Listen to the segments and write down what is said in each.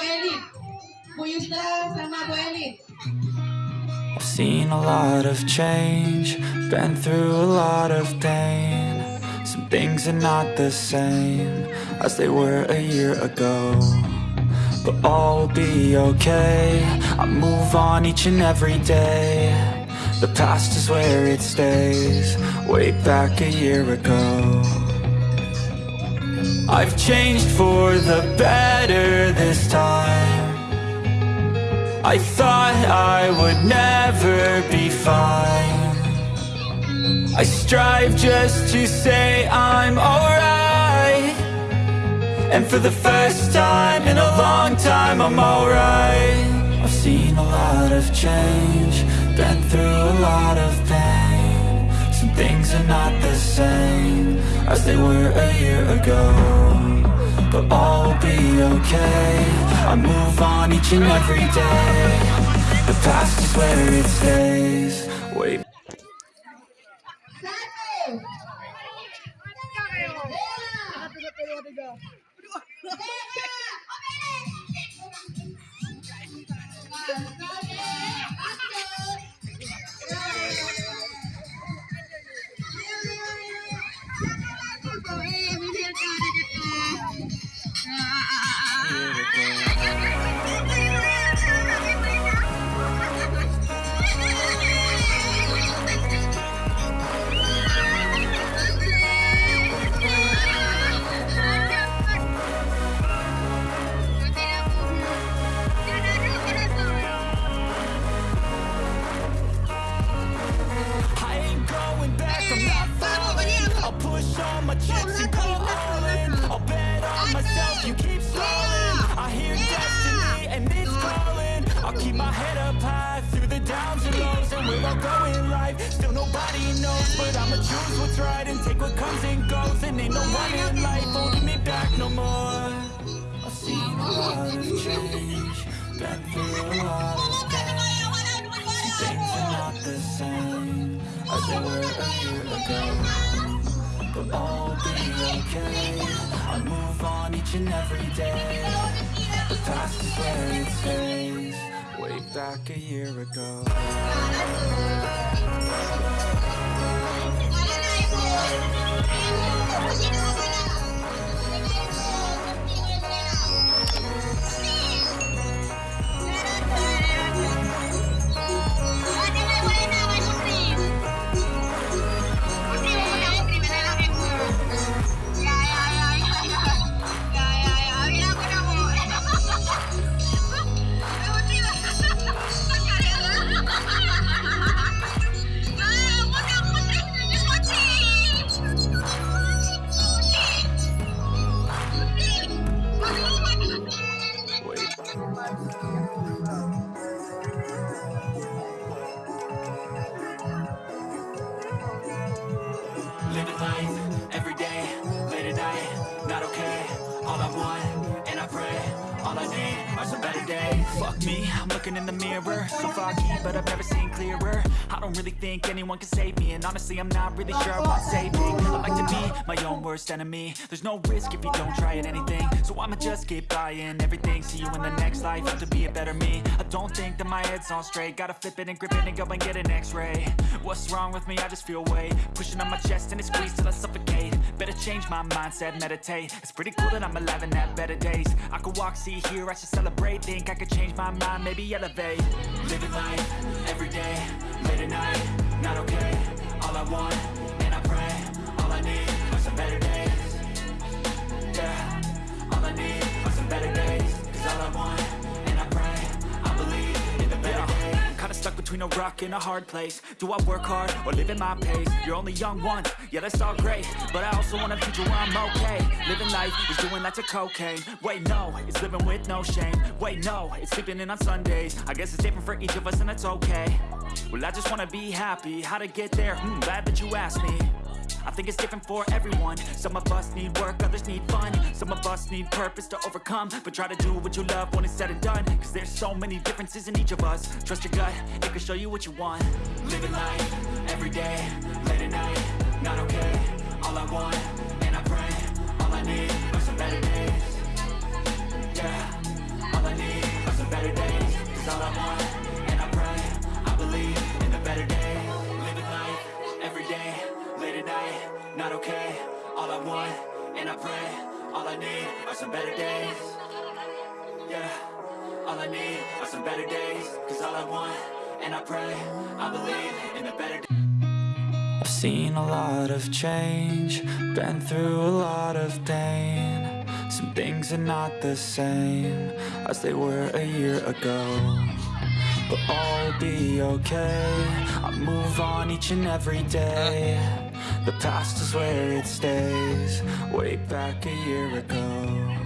Elin. Bu Yusna sama. I've seen a lot of change, been through a lot of pain. Some things are not the same as they were a year ago. But all will be okay, I move on each and every day. The past is where it stays, way back a year ago. I've changed for the better this time. I thought I would never be fine. I strive just to say I'm alright. And for the first time in a long time I'm alright. I've seen a lot of change Been through a lot of pain. Some things are not the same As they were a year ago. But all will be okay. I move on each and every day. The past is where it stays. Way I I'll go in life, still nobody knows But I'ma choose what's right and take what comes and goes. And ain't no one in life holding me back no more. I've seen a lot of change, been through a lot of pain Things are not the same as they were a year ago. But will be okay. I move on each and every day. The past is where it stays Way back a year ago Living life, every day, late at night, not okay. All I want, and I pray, all I need are some better days Me, I'm looking in the mirror. So foggy, but I've never seen clearer. I don't really think anyone can save me And honestly, I'm not really sure I want saving. I like to be my own worst enemy. There's no risk if you don't try at anything. So I'ma just keep buying everything See you in the next life, have to be a better me. I don't think that my head's on straight. Gotta flip it and grip it and go and get an x-ray. What's wrong with me? I just feel weight Pushing on my chest and it squeezes till I suffocate. Better change my mindset, meditate. It's pretty cool that I'm alive and have better days. I could walk, see, hear, I should celebrate. Think I could change my mind, maybe elevate. Living life, every day, late at night Not okay, all I want, and I pray All I need are some better days. Yeah, all I need are some better days. Cause all I want, stuck between a rock and a hard place. Do I work hard or live at my pace? You're only young once, yeah that's all great. But I also want a future where I'm okay. Living life is doing lots of cocaine. Wait no, it's living with no shame. Wait no, it's sleeping in on Sundays. I guess it's different for each of us and that's okay. Well I just wanna be happy, how to get there? Hmm, glad that you asked me I think it's different for everyone. Some of us need work, others need fun. Some of us need purpose to overcome. But try to do what you love when it's said and done. Cause there's so many differences in each of us. Trust your gut, it can show you what you want. Living life, everyday, late at night Not okay, all I want, and I pray All I need are some better days. Yeah, all I need are some better days. Cause all I want better days. Yeah All I need are some better days Cause all I want, and I pray I believe in a better day. I've seen a lot of change Been through a lot of pain. Some things are not the same As they were a year ago But all will be okay. I move on each and every day. The past is where it stays Way back a year ago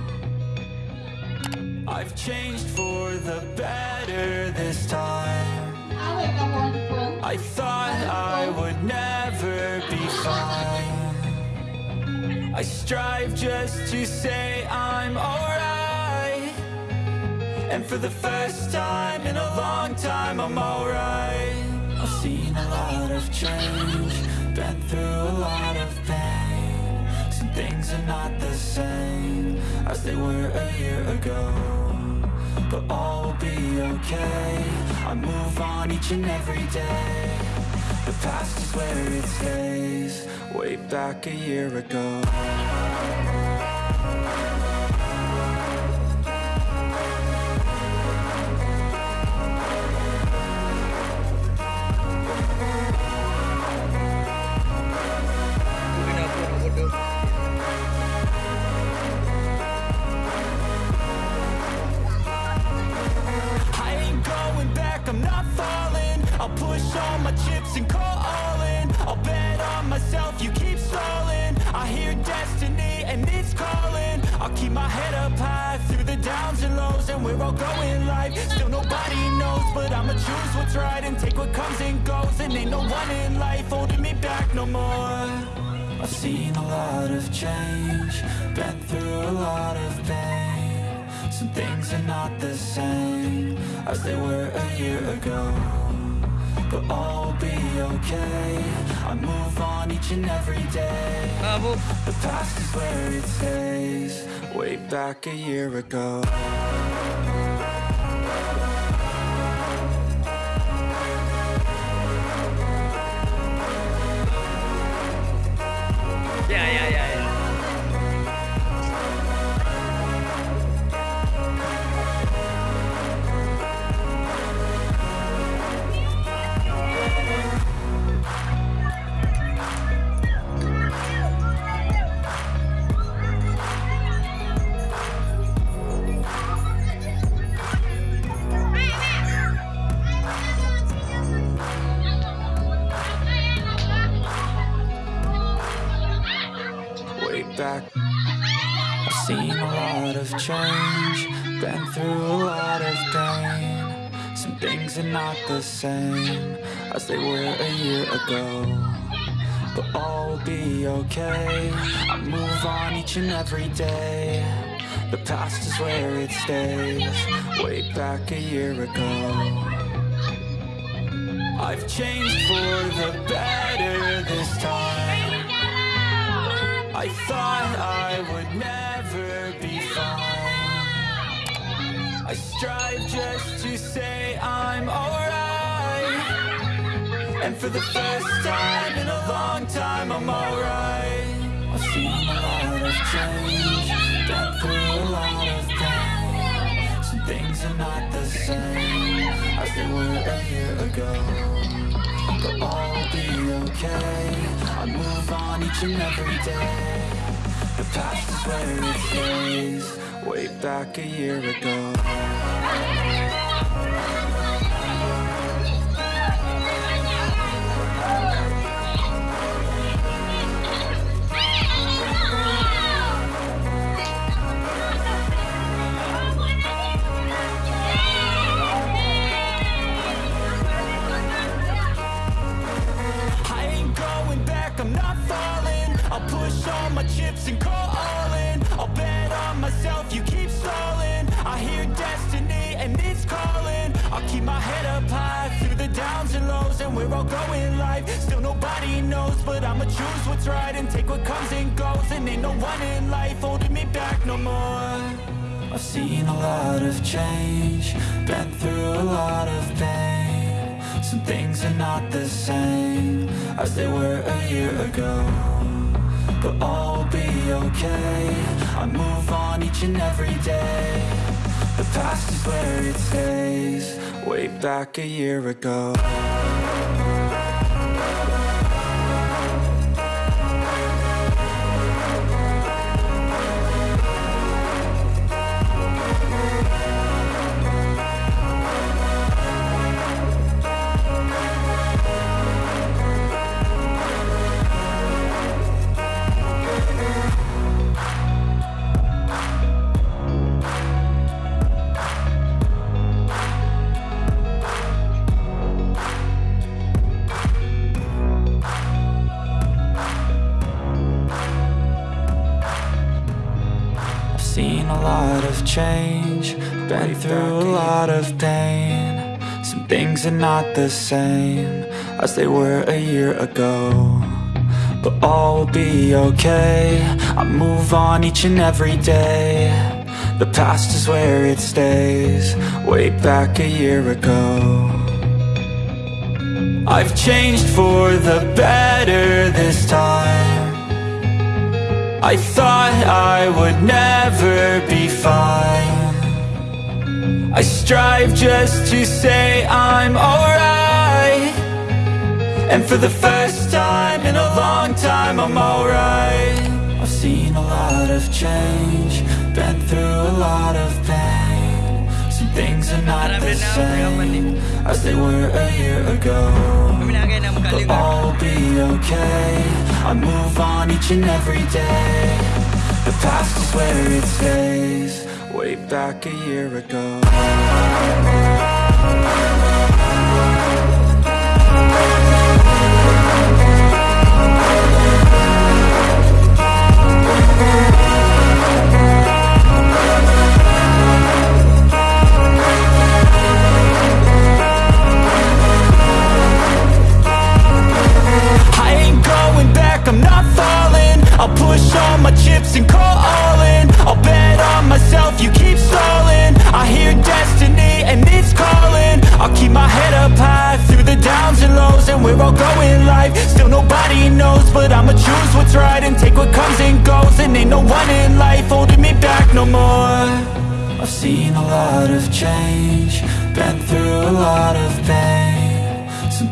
I've changed for the better this time. Away ka wonderful. I thought I would never be fine. I strive just to say I'm alright. And for the first time in a long time I'm alright. I've seen a lot of change Been through a lot of pain. Some things are not the same As they were a year ago. But all will be okay. I move on each and every day. The past is where it stays. Way back a year ago push all my chips and call all in. I'll bet on myself, you keep stalling. I hear destiny and it's calling. I'll keep my head up high through the downs and lows And we're all going life, still nobody knows But I'ma choose what's right and take what comes and goes. And ain't no one in life holding me back no more. I've seen a lot of change Been through a lot of pain. Some things are not the same As they were a year ago But all will be okay. I move on each and every day. The past is where it stays. Way back a year ago back. I've seen a lot of change Been through a lot of pain. Some things are not the same As they were a year ago But all will be okay. I move on each and every day. The past is where it stays Way back a year ago. I've changed for the better this time. I thought never be fine. I strive just to say I'm alright. And for the first time in a long time I'm alright. I've seen a lot of change Been through a lot of pain Some things are not the same As they were a year ago. But all will be okay. I move on each and every day The past is where it stays Way back a year ago chips and call all in I'll bet on myself, you keep stalling. I hear destiny and it's calling. I'll keep my head up high through the downs and lows And we're all going life, still nobody knows But I'ma choose what's right and take what comes and goes. And ain't no one in life holding me back no more. I've seen a lot of change Been through a lot of pain. Some things are not the same As they were a year ago But all will be okay. I move on each and every day. The past is where it stays. Way back a year ago Some things are not the same as they were a year ago. But all will be okay, I move on each and every day. The past is where it stays, way back a year ago. I've changed for the better this time. I thought I would never be fine I strive just to say I'm alright. And for the first time in a long time I'm alright. I've seen a lot of change Been through a lot of pain. Some things are not the same As they were a year ago. But. I'll be okay. I move on each and every day. The past is where it stays Way back a year ago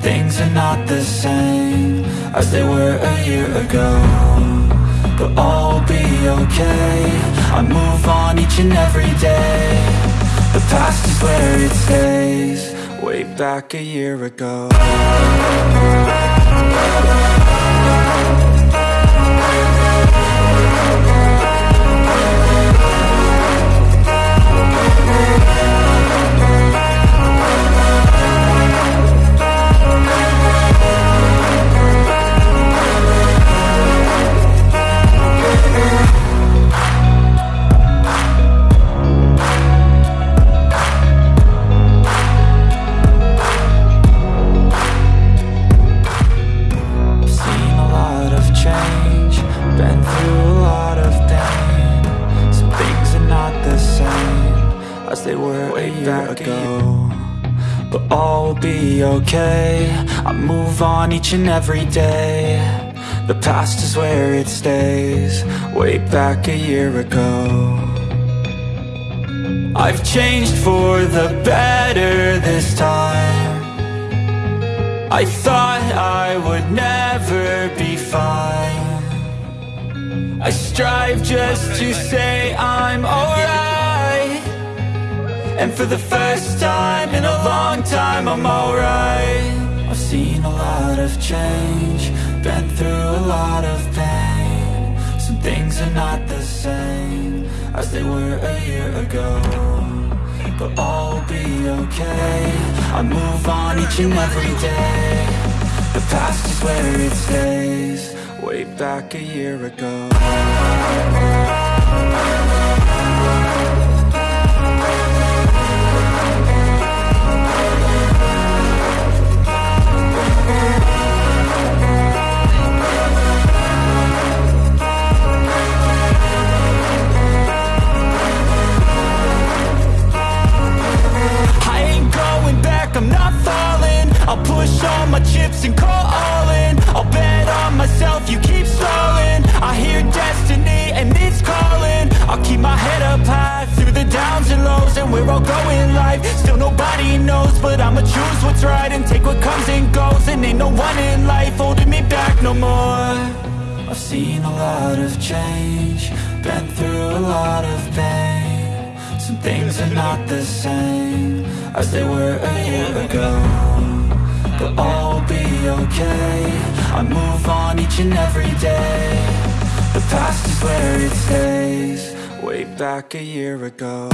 things are not the same as they were a year ago. But all will be okay, I move on each and every day. The past is where it stays, way back a year ago on each and every day. The past is where it stays, way back a year ago. I've changed for the better this time. I thought I would never be fine I strive just to say I'm alright And for the first time in a long time I'm alright seen a lot of change Been through a lot of pain. Some things are not the same As they were a year ago but all will be okay. I move on each and every day. The past is where it stays Way back a year ago push all my chips and call all in. I'll bet on myself, you keep stalling I hear destiny path through the downs and lows And we're all growing life Still nobody knows But I'ma choose what's right And take what comes and goes. And ain't no one in life Holding me back no more. I've seen a lot of change Been through a lot of pain. Some things are not the same As they were a year ago But all will be okay. I move on each and every day. The past is where it stays. Way back a year ago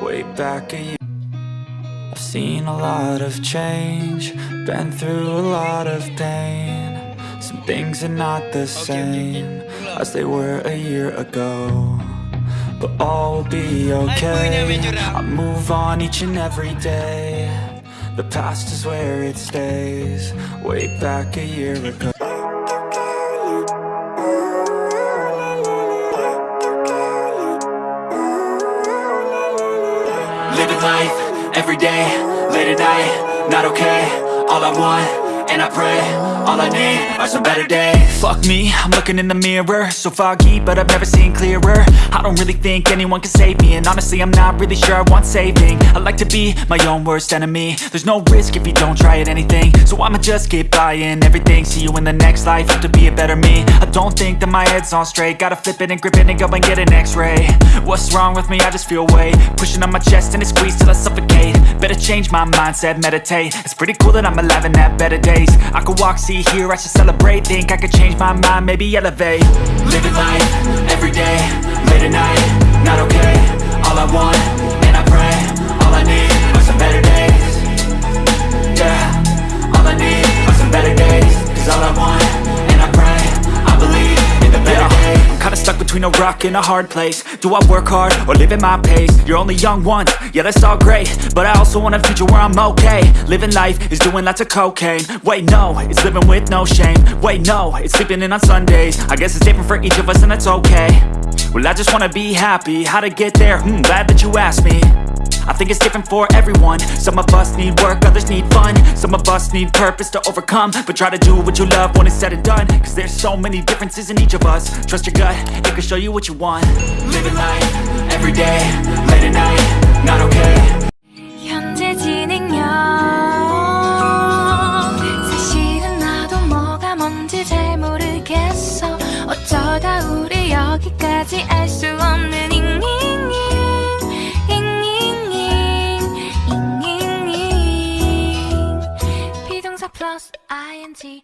way back a year. I've seen a lot of change, been through a lot of pain. Some things are not the same as they were a year ago. But all will be okay. I move on each and every day. The past is where it stays, way back a year ago. And I pray, all I need are some better days. Fuck me, I'm looking in the mirror. So foggy, but I've never seen clearer. I don't really think anyone can save me And honestly, I'm not really sure I want saving. I like to be my own worst enemy. There's no risk if you don't try at anything. So I'ma just keep buying everything. See you in the next life, have to be a better me. I don't think that my head's on straight. Gotta flip it and grip it and go and get an x-ray. What's wrong with me? I just feel weight. Pushing on my chest and it squeezes till I suffocate. Better change my mindset, meditate. It's pretty cool that I'm alive and have better days. I could walk, see, hear, I should celebrate. Think I could change my mind, maybe elevate. Living life, every between a a hard place. Do I work hard or live at my pace? You're only young once, yeah that's all great. But I also want a future where I'm okay. Living life is doing lots of cocaine. Wait no, it's living with no shame. Wait no, it's sleeping in on Sundays. I guess it's different for each of us and that's okay. Well I just wanna be happy, how to get there? Hmm, glad that you asked me I think it's different for everyone. Some of us need work, others need fun. Some of us need purpose to overcome. But try to do what you love when it's said and done. Cause there's so many differences in each of us. Trust your gut, it can show you what you want. Living life, every day, late at night, not okay auntie.